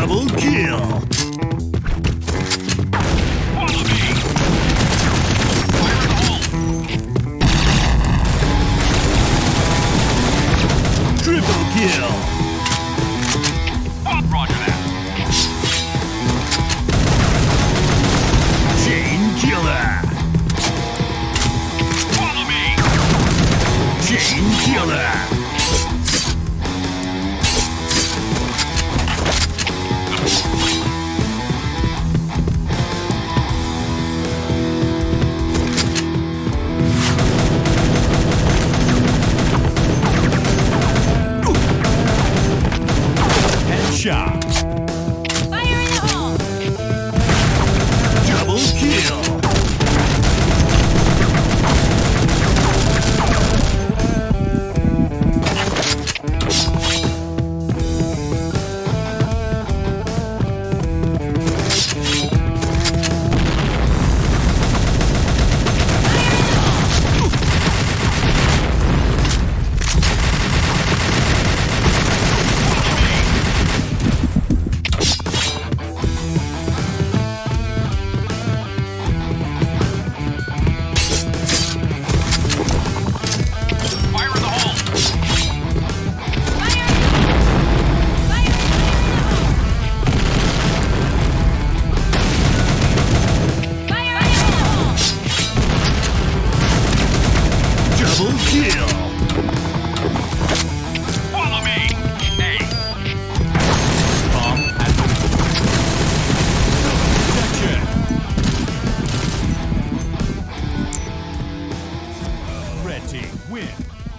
Double kill. Thank you. team win.